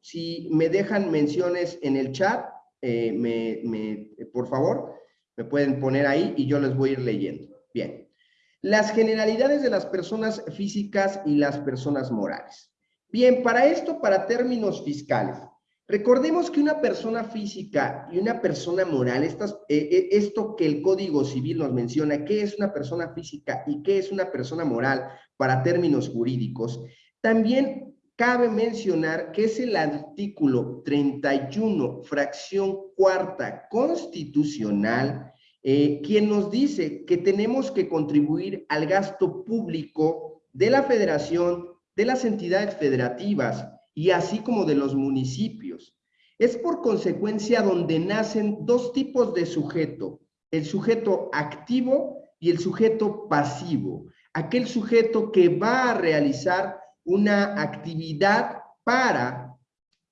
si me dejan menciones en el chat, eh, me, por favor, me pueden poner ahí y yo les voy a ir leyendo. Bien. Las generalidades de las personas físicas y las personas morales. Bien, para esto, para términos fiscales, recordemos que una persona física y una persona moral, estas, eh, eh, esto que el Código Civil nos menciona, qué es una persona física y qué es una persona moral para términos jurídicos, también cabe mencionar que es el artículo 31, fracción cuarta constitucional, eh, quien nos dice que tenemos que contribuir al gasto público de la federación, de las entidades federativas y así como de los municipios. Es por consecuencia donde nacen dos tipos de sujeto, el sujeto activo y el sujeto pasivo, aquel sujeto que va a realizar una actividad para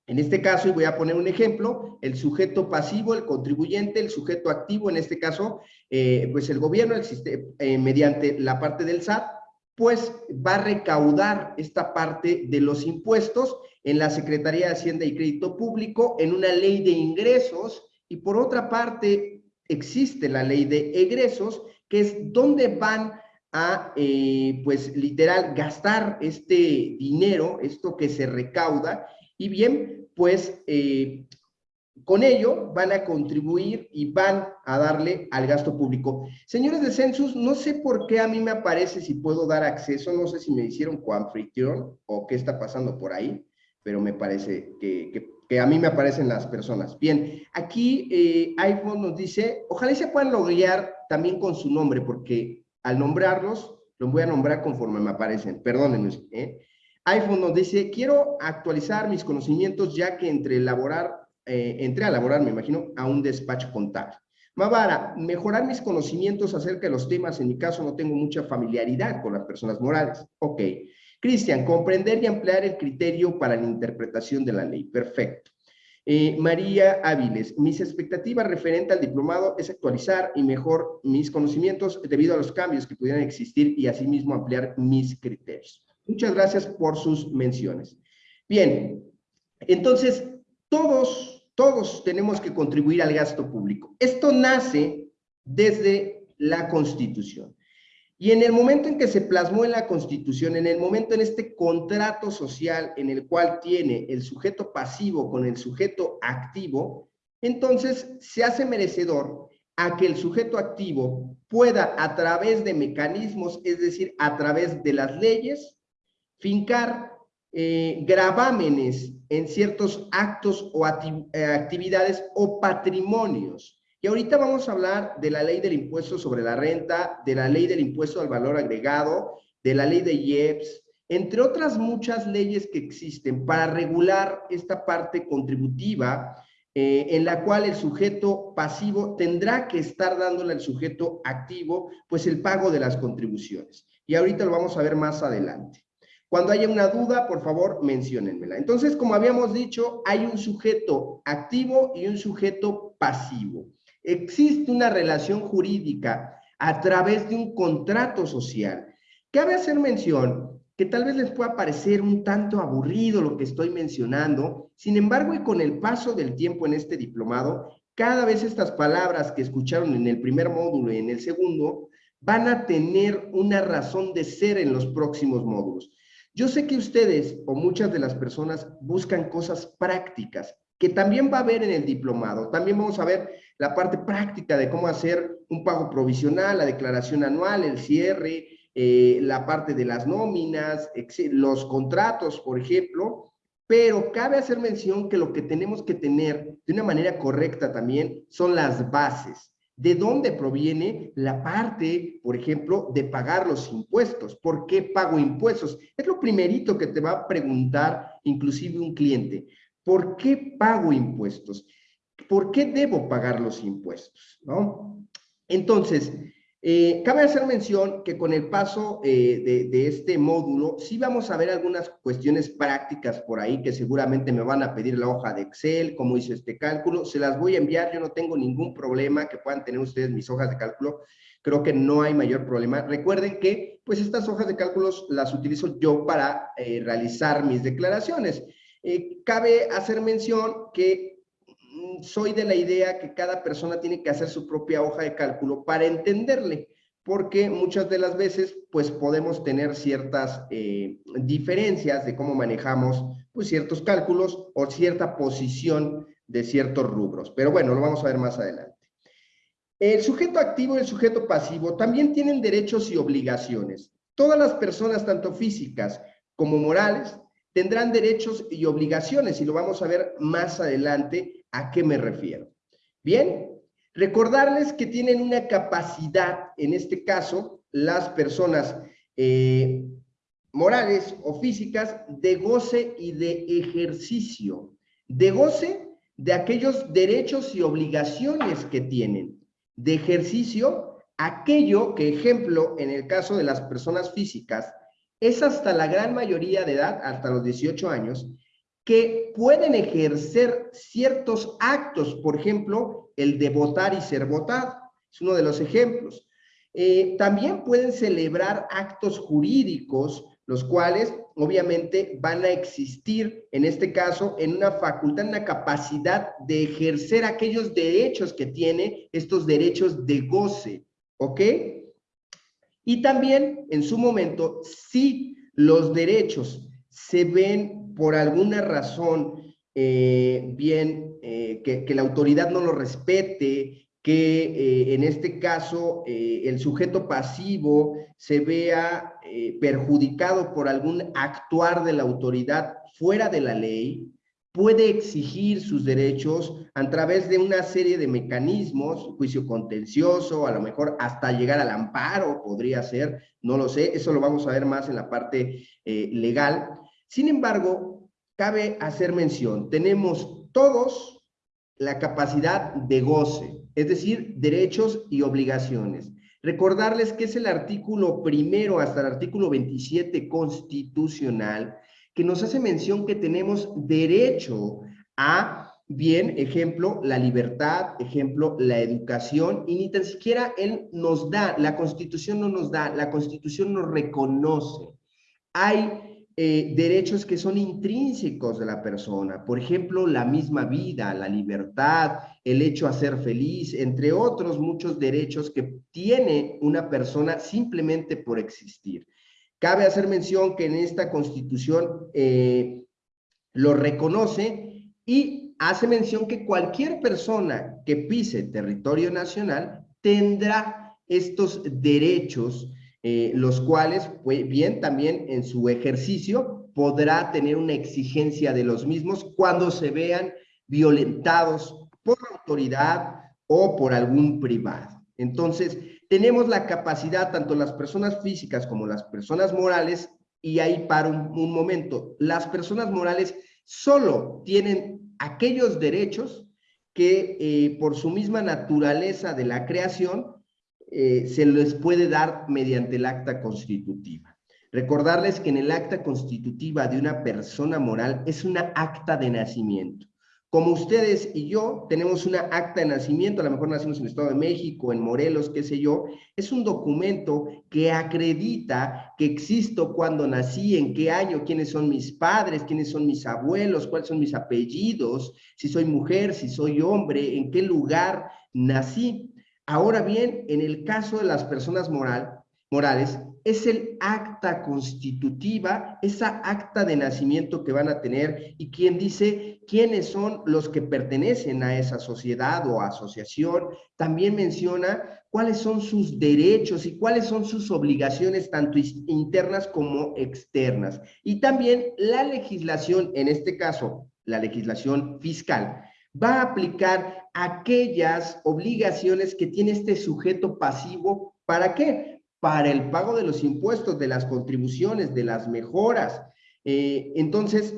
en este caso, y voy a poner un ejemplo, el sujeto pasivo, el contribuyente, el sujeto activo, en este caso, eh, pues el gobierno, existe, eh, mediante la parte del SAT, pues va a recaudar esta parte de los impuestos en la Secretaría de Hacienda y Crédito Público, en una ley de ingresos, y por otra parte existe la ley de egresos, que es donde van a, eh, pues literal, gastar este dinero, esto que se recauda, y bien, pues eh, con ello van a contribuir y van a darle al gasto público. Señores de Census, no sé por qué a mí me aparece si puedo dar acceso, no sé si me hicieron coanfitrión o qué está pasando por ahí, pero me parece que, a mí me aparecen las personas. Bien, aquí eh, iPhone nos dice, ojalá se puedan lograr también con su nombre, porque al nombrarlos, los voy a nombrar conforme me aparecen, perdónenme, ¿eh? iPhone nos dice, quiero actualizar mis conocimientos ya que entre elaborar, eh, entré a elaborar, me imagino, a un despacho contable. Mavara, mejorar mis conocimientos acerca de los temas, en mi caso no tengo mucha familiaridad con las personas morales. Ok. Cristian, comprender y ampliar el criterio para la interpretación de la ley. Perfecto. Eh, María Áviles, mis expectativas referente al diplomado es actualizar y mejor mis conocimientos debido a los cambios que pudieran existir y asimismo ampliar mis criterios. Muchas gracias por sus menciones. Bien, entonces, todos, todos tenemos que contribuir al gasto público. Esto nace desde la Constitución. Y en el momento en que se plasmó en la Constitución, en el momento en este contrato social en el cual tiene el sujeto pasivo con el sujeto activo, entonces se hace merecedor a que el sujeto activo pueda a través de mecanismos, es decir, a través de las leyes, fincar eh, gravámenes en ciertos actos o eh, actividades o patrimonios. Y ahorita vamos a hablar de la ley del impuesto sobre la renta, de la ley del impuesto al valor agregado, de la ley de IEPS, entre otras muchas leyes que existen para regular esta parte contributiva eh, en la cual el sujeto pasivo tendrá que estar dándole al sujeto activo pues el pago de las contribuciones. Y ahorita lo vamos a ver más adelante. Cuando haya una duda, por favor, menciónenmela. Entonces, como habíamos dicho, hay un sujeto activo y un sujeto pasivo. Existe una relación jurídica a través de un contrato social. Cabe hacer mención que tal vez les pueda parecer un tanto aburrido lo que estoy mencionando, sin embargo, y con el paso del tiempo en este diplomado, cada vez estas palabras que escucharon en el primer módulo y en el segundo van a tener una razón de ser en los próximos módulos. Yo sé que ustedes o muchas de las personas buscan cosas prácticas, que también va a haber en el diplomado. También vamos a ver la parte práctica de cómo hacer un pago provisional, la declaración anual, el cierre, eh, la parte de las nóminas, los contratos, por ejemplo, pero cabe hacer mención que lo que tenemos que tener de una manera correcta también son las bases. ¿De dónde proviene la parte, por ejemplo, de pagar los impuestos? ¿Por qué pago impuestos? Es lo primerito que te va a preguntar inclusive un cliente. ¿Por qué pago impuestos? ¿Por qué debo pagar los impuestos? ¿No? Entonces, eh, cabe hacer mención que con el paso eh, de, este módulo, sí vamos a ver algunas cuestiones prácticas por ahí que seguramente me van a pedir la hoja de Excel, cómo hice este cálculo, se las voy a enviar, yo no tengo ningún problema que puedan tener ustedes mis hojas de cálculo, creo que no hay mayor problema. Recuerden que, pues, estas hojas de cálculos las utilizo yo para eh, realizar mis declaraciones. Eh, cabe hacer mención que mm, soy de la idea que cada persona tiene que hacer su propia hoja de cálculo para entenderle, porque muchas de las veces pues podemos tener ciertas eh, diferencias de cómo manejamos pues ciertos cálculos o cierta posición de ciertos rubros. Pero bueno, lo vamos a ver más adelante. El sujeto activo y el sujeto pasivo también tienen derechos y obligaciones. Todas las personas, tanto físicas como morales, tendrán derechos y obligaciones y lo vamos a ver más adelante a qué me refiero. Bien, recordarles que tienen una capacidad, en este caso, las personas eh, morales o físicas, de goce y de ejercicio. De goce de aquellos derechos y obligaciones que tienen. De ejercicio, aquello que, ejemplo, en el caso de las personas físicas, es hasta la gran mayoría de edad, hasta los 18 años, que pueden ejercer ciertos actos, por ejemplo, el de votar y ser votado, es uno de los ejemplos. Eh, también pueden celebrar actos jurídicos, los cuales obviamente van a existir, en este caso, en una facultad, en una capacidad de ejercer aquellos derechos que tiene, estos derechos de goce, ¿ok? Y también, en su momento, si los derechos se ven por alguna razón eh, bien, eh, que, la autoridad no lo respete, que eh, en este caso el sujeto pasivo se vea perjudicado por algún actuar de la autoridad fuera de la ley, puede exigir sus derechos a través de una serie de mecanismos, juicio contencioso, a lo mejor hasta llegar al amparo podría ser, no lo sé, eso lo vamos a ver más en la parte eh, legal. Sin embargo, cabe hacer mención, tenemos todos la capacidad de goce, es decir, derechos y obligaciones. Recordarles que es el artículo primero hasta el artículo 27 constitucional que nos hace mención que tenemos derecho a, bien, ejemplo, la libertad, ejemplo, la educación, y ni tan siquiera él nos da, la Constitución no nos da, la Constitución nos reconoce. Hay eh, derechos que son intrínsecos de la persona, por ejemplo, la misma vida, la libertad, el hecho a ser feliz, entre otros muchos derechos que tiene una persona simplemente por existir. Cabe hacer mención que en esta constitución eh, lo reconoce y hace mención que cualquier persona que pise territorio nacional tendrá estos derechos, eh, los cuales, pues bien, también en su ejercicio podrá tener una exigencia de los mismos cuando se vean violentados por la autoridad o por algún privado. Entonces, tenemos la capacidad, tanto las personas físicas como las personas morales, y ahí para un, momento, las personas morales solo tienen aquellos derechos que eh, por su misma naturaleza de la creación eh, se les puede dar mediante el acta constitutiva. Recordarles que en el acta constitutiva de una persona moral es una acta de nacimiento. Como ustedes y yo tenemos una acta de nacimiento, a lo mejor nacimos en el Estado de México, en Morelos, qué sé yo, es un documento que acredita que existo cuando nací, en qué año, quiénes son mis padres, quiénes son mis abuelos, cuáles son mis apellidos, si soy mujer, si soy hombre, en qué lugar nací. Ahora bien, en el caso de las personas moral, morales, es el acta constitutiva, esa acta de nacimiento que van a tener y quien dice quiénes son los que pertenecen a esa sociedad o asociación. También menciona cuáles son sus derechos y cuáles son sus obligaciones, tanto internas como externas. Y también la legislación, en este caso, la legislación fiscal, va a aplicar aquellas obligaciones que tiene este sujeto pasivo. ¿Para qué? Para el pago de los impuestos, de las contribuciones, de las mejoras. Eh, entonces,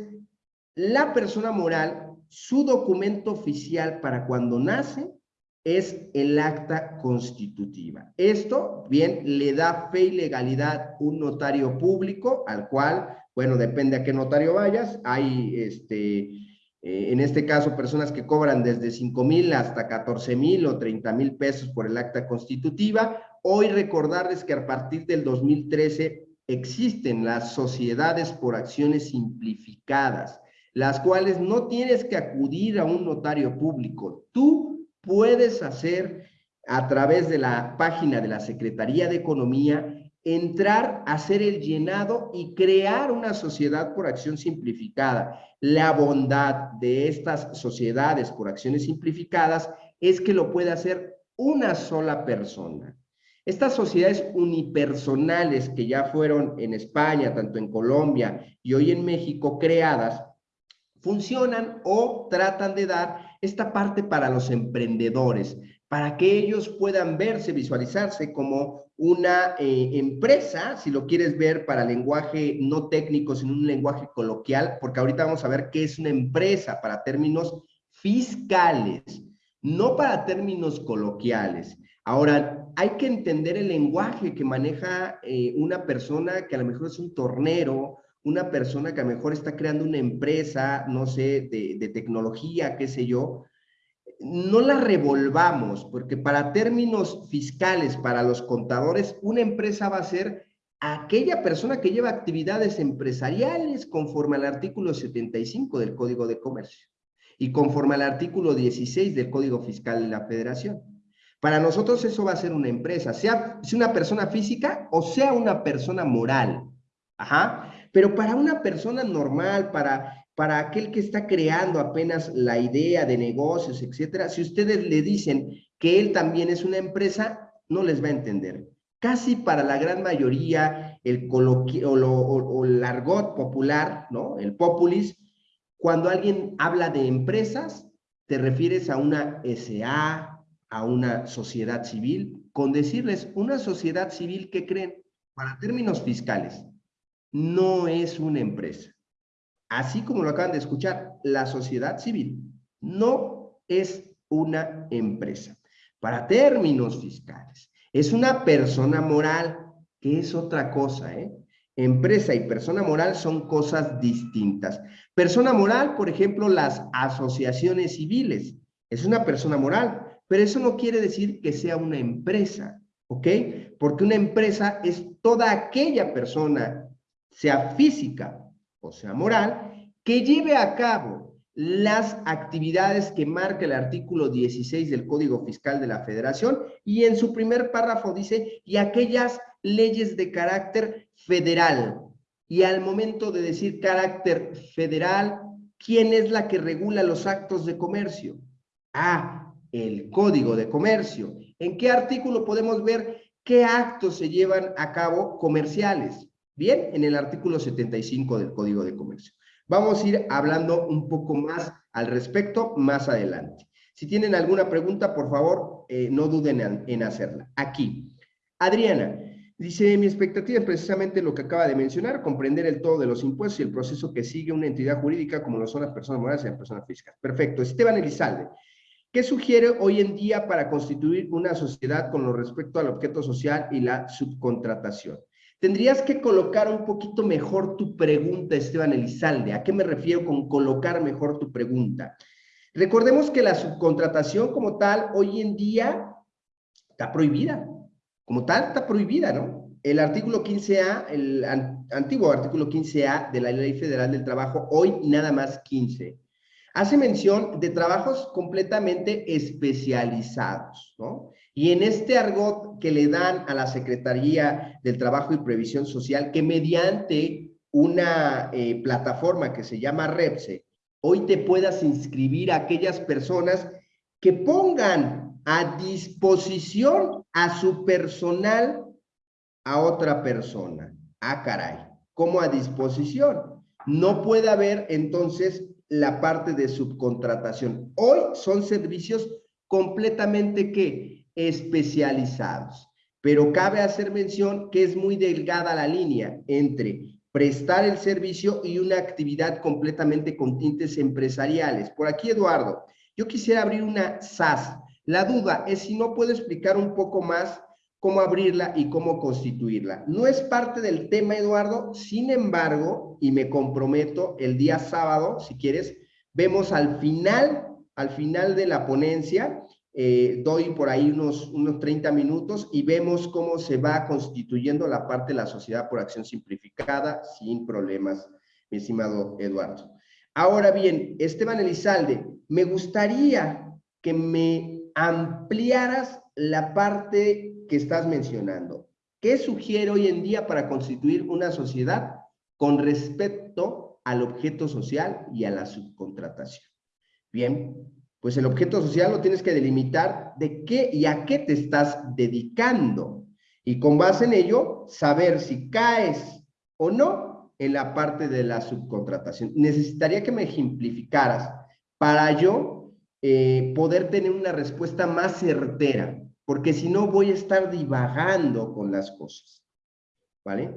la persona moral, su documento oficial para cuando nace es el acta constitutiva. Esto, bien, le da fe y legalidad un notario público al cual, bueno, depende a qué notario vayas, hay este, eh, en este caso, personas que cobran desde 5 mil hasta 14 mil o 30 mil pesos por el acta constitutiva, Hoy recordarles que a partir del 2013 existen las sociedades por acciones simplificadas, las cuales no tienes que acudir a un notario público. Tú puedes hacer a través de la página de la Secretaría de Economía, entrar, hacer el llenado y crear una sociedad por acción simplificada. La bondad de estas sociedades por acciones simplificadas es que lo puede hacer una sola persona. Estas sociedades unipersonales que ya fueron en España, tanto en Colombia y hoy en México creadas, funcionan o tratan de dar esta parte para los emprendedores, para que ellos puedan verse, visualizarse como una eh, empresa, si lo quieres ver para lenguaje no técnico, sino un lenguaje coloquial, porque ahorita vamos a ver qué es una empresa para términos fiscales, no para términos coloquiales. Ahora, hay que entender el lenguaje que maneja eh, una persona que a lo mejor es un tornero, una persona que a lo mejor está creando una empresa, no sé, de, de tecnología, qué sé yo, no la revolvamos, porque para términos fiscales, para los contadores, una empresa va a ser aquella persona que lleva actividades empresariales conforme al artículo 75 del Código de Comercio y conforme al artículo 16 del Código Fiscal de la Federación. Para nosotros eso va a ser una empresa, sea, sea una persona física o sea una persona moral. Ajá. Pero para una persona normal, para para aquel que está creando apenas la idea de negocios, etcétera, si ustedes le dicen que él también es una empresa, no les va a entender. Casi para la gran mayoría, el coloquio o, el argot popular, ¿no? El populis, cuando alguien habla de empresas, te refieres a una SA, a una sociedad civil, con decirles una sociedad civil que creen, para términos fiscales, no es una empresa así como lo acaban de escuchar, la sociedad civil no es una empresa. Para términos fiscales, es una persona moral, que es otra cosa, ¿eh? Empresa y persona moral son cosas distintas. Persona moral, por ejemplo, las asociaciones civiles. Es una persona moral, pero eso no quiere decir que sea una empresa, ¿ok? Porque una empresa es toda aquella persona, sea física o sea moral, que lleve a cabo las actividades que marca el artículo 16 del Código Fiscal de la Federación y en su primer párrafo dice, y aquellas leyes de carácter federal. Y al momento de decir carácter federal, ¿quién es la que regula los actos de comercio? Ah, el Código de Comercio. ¿En qué artículo podemos ver qué actos se llevan a cabo comerciales? Bien, en el artículo 75 del Código de Comercio. Vamos a ir hablando un poco más al respecto más adelante. Si tienen alguna pregunta, por favor, eh, no duden en, hacerla. Aquí, Adriana, dice, mi expectativa es precisamente lo que acaba de mencionar, comprender el todo de los impuestos y el proceso que sigue una entidad jurídica como lo son las personas morales y las personas físicas. Perfecto. Esteban Elizalde, ¿qué sugiere hoy en día para constituir una sociedad con lo respecto al objeto social y la subcontratación? Tendrías que colocar un poquito mejor tu pregunta, Esteban Elizalde. ¿A qué me refiero con colocar mejor tu pregunta? Recordemos que la subcontratación como tal hoy en día está prohibida. Como tal está prohibida, ¿no? El artículo 15A, el antiguo artículo 15A de la Ley Federal del Trabajo, hoy nada más 15, hace mención de trabajos completamente especializados, ¿no? Y en este argot que le dan a la Secretaría del Trabajo y Previsión Social, que mediante una eh, plataforma que se llama REPSE, hoy te puedas inscribir a aquellas personas que pongan a disposición a su personal a otra persona. Ah, caray, ¿cómo a disposición? No puede haber entonces la parte de subcontratación. Hoy son servicios completamente que especializados. Pero cabe hacer mención que es muy delgada la línea entre prestar el servicio y una actividad completamente con tintes empresariales. Por aquí, Eduardo, yo quisiera abrir una SAS. La duda es si no puedo explicar un poco más cómo abrirla y cómo constituirla. No es parte del tema, Eduardo, sin embargo, y me comprometo el día sábado, si quieres, vemos al final, al final de la ponencia, eh, doy por ahí unos, unos 30 minutos y vemos cómo se va constituyendo la parte de la sociedad por acción simplificada sin problemas, mi estimado Eduardo. Ahora bien, Esteban Elizalde, me gustaría que me ampliaras la parte que estás mencionando. ¿Qué sugiere hoy en día para constituir una sociedad con respecto al objeto social y a la subcontratación? Bien, pues el objeto social lo tienes que delimitar de qué y a qué te estás dedicando. Y con base en ello, saber si caes o no en la parte de la subcontratación. Necesitaría que me ejemplificaras para yo eh, poder tener una respuesta más certera, porque si no voy a estar divagando con las cosas. ¿Vale?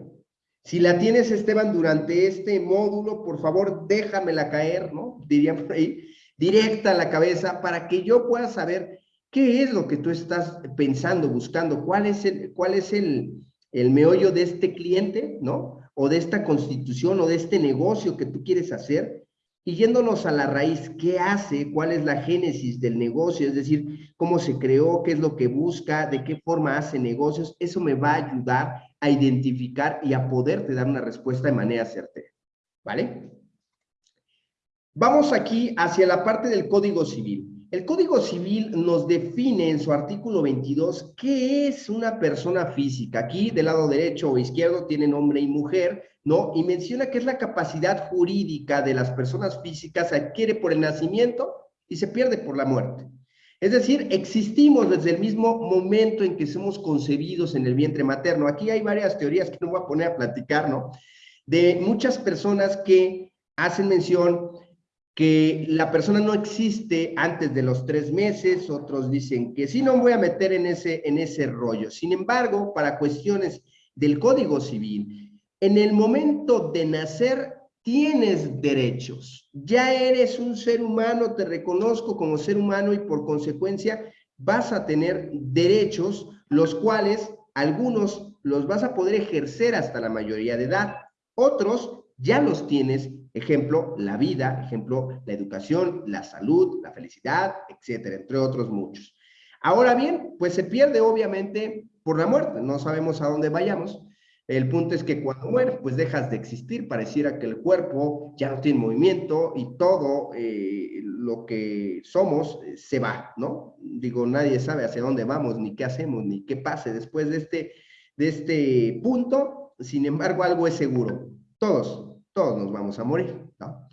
Si la tienes, Esteban, durante este módulo, por favor, déjamela caer, ¿no? Diría por ahí, directa a la cabeza para que yo pueda saber qué es lo que tú estás pensando, buscando, cuál es el, cuál es el, el meollo de este cliente, ¿no? O de esta constitución o de este negocio que tú quieres hacer. Y yéndonos a la raíz, ¿qué hace? ¿Cuál es la génesis del negocio? Es decir, cómo se creó, qué es lo que busca, de qué forma hace negocios. Eso me va a ayudar a identificar y a poderte dar una respuesta de manera certera. ¿Vale? Vamos aquí hacia la parte del Código Civil. El Código Civil nos define en su artículo 22 qué es una persona física. Aquí del lado derecho o izquierdo tiene hombre y mujer, ¿no? Y menciona que es la capacidad jurídica de las personas físicas, se adquiere por el nacimiento y se pierde por la muerte. Es decir, existimos desde el mismo momento en que somos concebidos en el vientre materno. Aquí hay varias teorías que no voy a poner a platicar, ¿no? De muchas personas que hacen mención que la persona no existe antes de los tres meses, otros dicen que sí, no voy a meter en ese, en ese rollo. Sin embargo, para cuestiones del Código Civil, en el momento de nacer tienes derechos. Ya eres un ser humano, te reconozco como ser humano y por consecuencia vas a tener derechos, los cuales algunos los vas a poder ejercer hasta la mayoría de edad. Otros ya los tienes Ejemplo, la vida, ejemplo, la educación, la salud, la felicidad, etcétera, entre otros muchos. Ahora bien, pues se pierde obviamente por la muerte, no sabemos a dónde vayamos. El punto es que cuando mueres, pues dejas de existir, pareciera que el cuerpo ya no tiene movimiento y todo eh, lo que somos eh, se va, ¿no? Digo, nadie sabe hacia dónde vamos, ni qué hacemos, ni qué pase después de este, de este punto. Sin embargo, algo es seguro. Todos, todos nos vamos a morir, ¿no?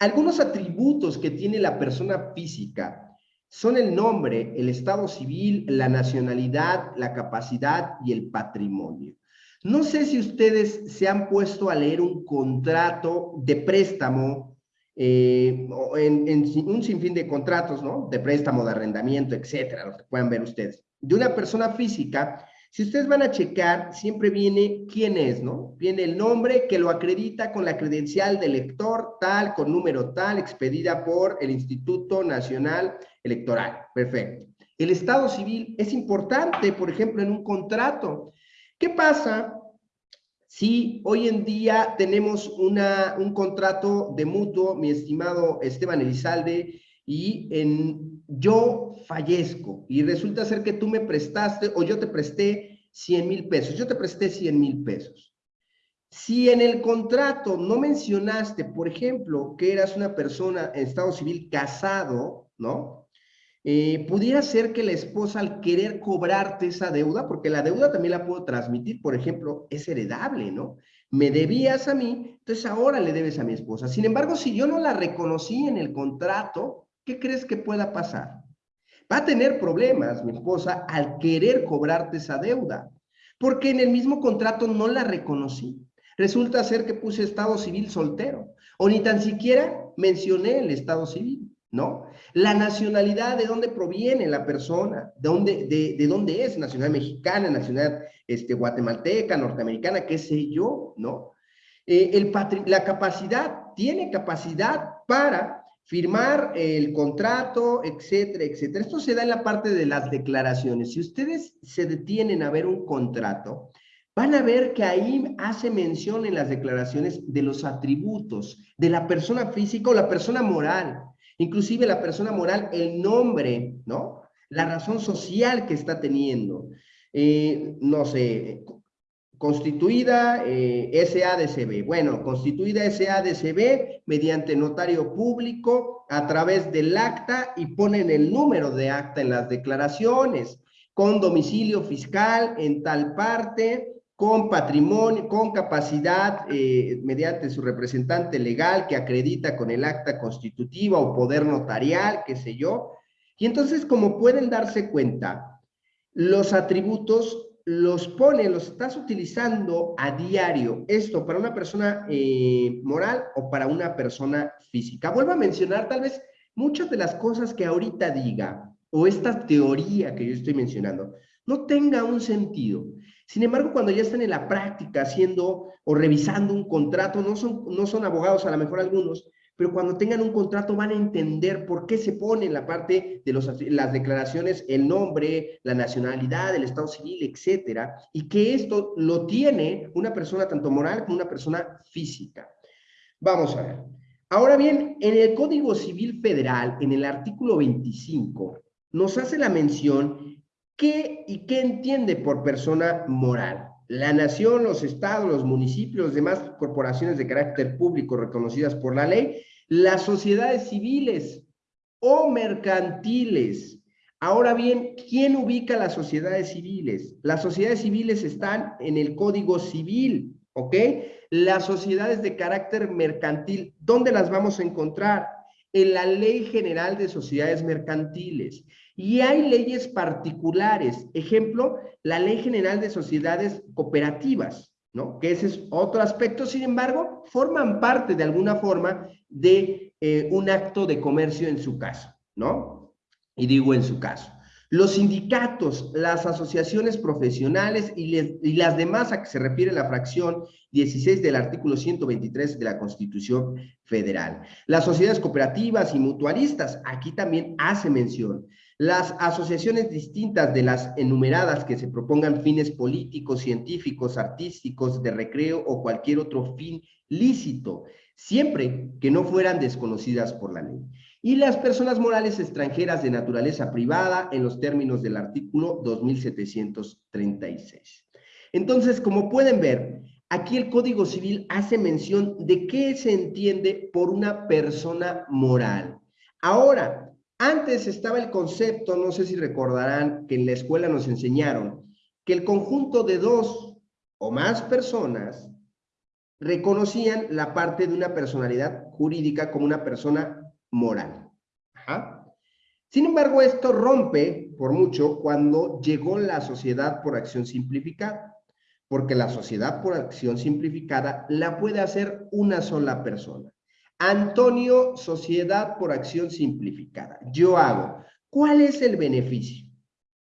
Algunos atributos que tiene la persona física son el nombre, el estado civil, la nacionalidad, la capacidad y el patrimonio. No sé si ustedes se han puesto a leer un contrato de préstamo, eh, en, en, un sinfín de contratos, ¿no? De préstamo, de arrendamiento, etcétera, lo que puedan ver ustedes, de una persona física si ustedes van a checar, siempre viene quién es, ¿no? Viene el nombre que lo acredita con la credencial de elector tal, con número tal, expedida por el Instituto Nacional Electoral. Perfecto. El estado civil es importante, por ejemplo, en un contrato. ¿Qué pasa si hoy en día tenemos una, un contrato de mutuo, mi estimado Esteban Elizalde, y en, yo fallezco y resulta ser que tú me prestaste o yo te presté 100 mil pesos, yo te presté 100 mil pesos. Si en el contrato no mencionaste, por ejemplo, que eras una persona en estado civil casado, ¿no? Eh, pudiera ser que la esposa al querer cobrarte esa deuda, porque la deuda también la puedo transmitir, por ejemplo, es heredable, ¿no? Me debías a mí, entonces ahora le debes a mi esposa. Sin embargo, si yo no la reconocí en el contrato, ¿qué crees que pueda pasar? Va a tener problemas mi esposa al querer cobrarte esa deuda, porque en el mismo contrato no la reconocí. Resulta ser que puse estado civil soltero, o ni tan siquiera mencioné el estado civil, ¿no? La nacionalidad, de dónde proviene la persona, de dónde, de, dónde es, nacional mexicana, nacional este, guatemalteca, norteamericana, qué sé yo, ¿no? Eh, la capacidad, tiene capacidad para firmar el contrato, etcétera, etcétera. Esto se da en la parte de las declaraciones. Si ustedes se detienen a ver un contrato, van a ver que ahí hace mención en las declaraciones de los atributos de la persona física o la persona moral. Inclusive la persona moral, el nombre, ¿no? La razón social que está teniendo. Eh, no sé, constituida eh, SADCB. Bueno, constituida SADCB mediante notario público a través del acta y ponen el número de acta en las declaraciones, con domicilio fiscal en tal parte, con patrimonio, con capacidad eh, mediante su representante legal que acredita con el acta constitutiva o poder notarial, qué sé yo. Y entonces, como pueden darse cuenta, los atributos los pone, los estás utilizando a diario. Esto para una persona eh, moral o para una persona física. Vuelvo a mencionar tal vez muchas de las cosas que ahorita diga o esta teoría que yo estoy mencionando no tenga un sentido. Sin embargo, cuando ya están en la práctica haciendo o revisando un contrato, no son, no son abogados a lo mejor algunos, pero cuando tengan un contrato van a entender por qué se pone en la parte de los, las declaraciones el nombre, la nacionalidad, el estado civil, etcétera, y que esto lo tiene una persona tanto moral como una persona física. Vamos a ver. Ahora bien, en el Código Civil Federal, en el artículo 25, nos hace la mención qué y qué entiende por persona moral la nación, los estados, los municipios, demás corporaciones de carácter público reconocidas por la ley, las sociedades civiles o mercantiles. Ahora bien, ¿quién ubica las sociedades civiles? Las sociedades civiles están en el Código Civil, ¿ok? Las sociedades de carácter mercantil, ¿dónde las vamos a encontrar? En la Ley General de Sociedades Mercantiles. Y hay leyes particulares, ejemplo, la Ley General de Sociedades Cooperativas, ¿no? Que ese es otro aspecto, sin embargo, forman parte de alguna forma de eh, un acto de comercio en su caso, ¿no? Y digo en su caso. Los sindicatos, las asociaciones profesionales y, las demás a que se refiere la fracción 16 del artículo 123 de la Constitución Federal. Las sociedades cooperativas y mutualistas, aquí también hace mención. Las asociaciones distintas de las enumeradas que se propongan fines políticos, científicos, artísticos, de recreo o cualquier otro fin lícito, siempre que no fueran desconocidas por la ley. Y las personas morales extranjeras de naturaleza privada en los términos del artículo 2736. Entonces, como pueden ver, aquí el Código Civil hace mención de qué se entiende por una persona moral. Ahora, antes estaba el concepto, no sé si recordarán, que en la escuela nos enseñaron, que el conjunto de dos o más personas reconocían la parte de una personalidad jurídica como una persona moral. Sin embargo, esto rompe por mucho cuando llegó la sociedad por acción simplificada, porque la sociedad por acción simplificada la puede hacer una sola persona. Antonio, sociedad por acción simplificada. Yo hago. ¿Cuál es el beneficio?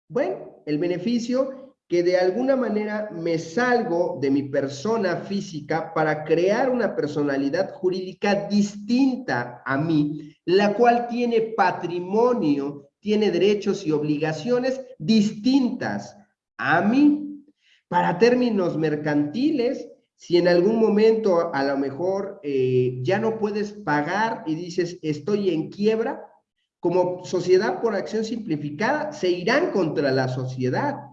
Bueno, el beneficio que de alguna manera me salgo de mi persona física para crear una personalidad jurídica distinta a mí, la cual tiene patrimonio, tiene derechos y obligaciones distintas a mí. Para términos mercantiles, si en algún momento a lo mejor eh, ya no puedes pagar y dices estoy en quiebra, como sociedad por acción simplificada, se irán contra la sociedad.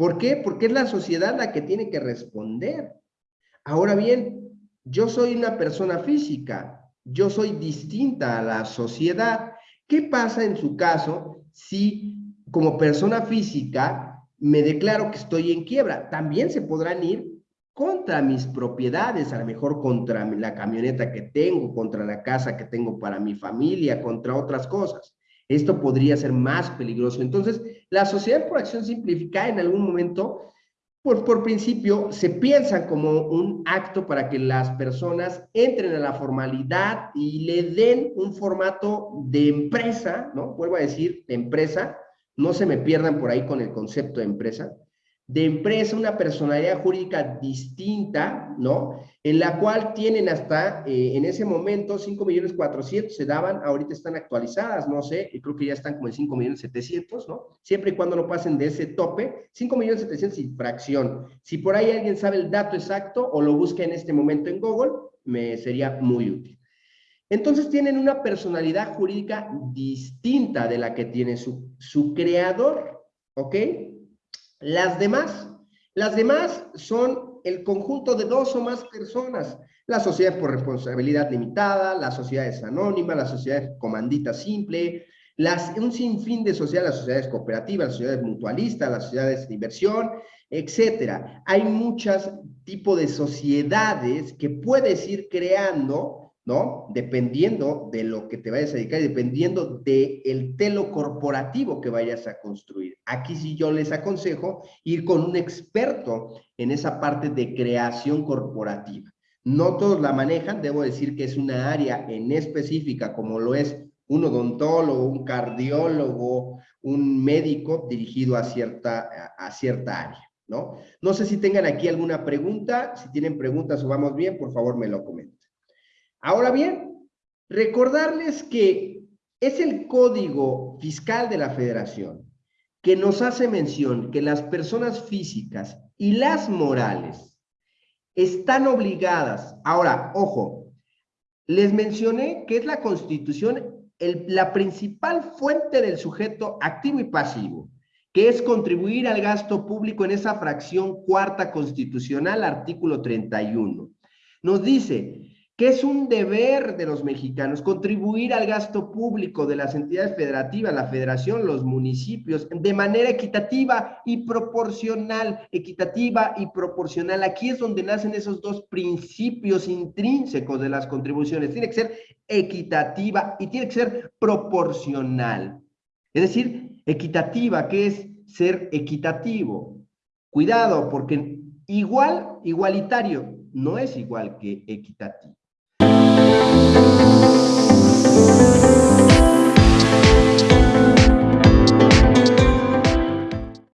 ¿Por qué? Porque es la sociedad la que tiene que responder. Ahora bien, yo soy una persona física, yo soy distinta a la sociedad. ¿Qué pasa en su caso si como persona física me declaro que estoy en quiebra? También se podrán ir contra mis propiedades, a lo mejor contra la camioneta que tengo, contra la casa que tengo para mi familia, contra otras cosas. Esto podría ser más peligroso. Entonces, la sociedad por acción simplificada en algún momento, por, por principio, se piensa como un acto para que las personas entren a la formalidad y le den un formato de empresa, ¿no? Vuelvo a decir, de empresa, no se me pierdan por ahí con el concepto de empresa, de empresa, una personalidad jurídica distinta, ¿no? En la cual tienen hasta, eh, en ese momento, 5 millones 400 se daban, ahorita están actualizadas, no sé, creo que ya están como en 5 millones 700, ¿no? Siempre y cuando no pasen de ese tope, 5 millones 700 y fracción. Si por ahí alguien sabe el dato exacto o lo busca en este momento en Google, me sería muy útil. Entonces tienen una personalidad jurídica distinta de la que tiene su, su creador, ¿ok? Las demás, las demás son el conjunto de dos o más personas. La sociedad por responsabilidad limitada, las sociedades anónimas, las sociedades comandita simple, las, un sinfín de sociedades, las sociedades cooperativas, las sociedades mutualistas, las sociedades de inversión, etcétera. Hay muchos tipos de sociedades que puedes ir creando ¿no? Dependiendo de lo que te vayas a dedicar y dependiendo del el telo corporativo que vayas a construir. Aquí sí yo les aconsejo ir con un experto en esa parte de creación corporativa. No todos la manejan, debo decir que es una área en específica como lo es un odontólogo, un cardiólogo, un médico dirigido a cierta, a cierta área, ¿no? No sé si tengan aquí alguna pregunta, si tienen preguntas o vamos bien, por favor me lo comenten. Ahora bien, recordarles que es el Código Fiscal de la Federación que nos hace mención que las personas físicas y las morales están obligadas, ahora, ojo, les mencioné que es la Constitución la principal fuente del sujeto activo y pasivo, que es contribuir al gasto público en esa fracción cuarta constitucional, artículo 31. Nos dice, que es un deber de los mexicanos contribuir al gasto público de las entidades federativas, la federación, los municipios, de manera equitativa y proporcional, equitativa y proporcional. Aquí es donde nacen esos dos principios intrínsecos de las contribuciones. Tiene que ser equitativa y tiene que ser proporcional. Es decir, equitativa, que es ser equitativo. Cuidado, porque igual, igualitario, no es igual que equitativo.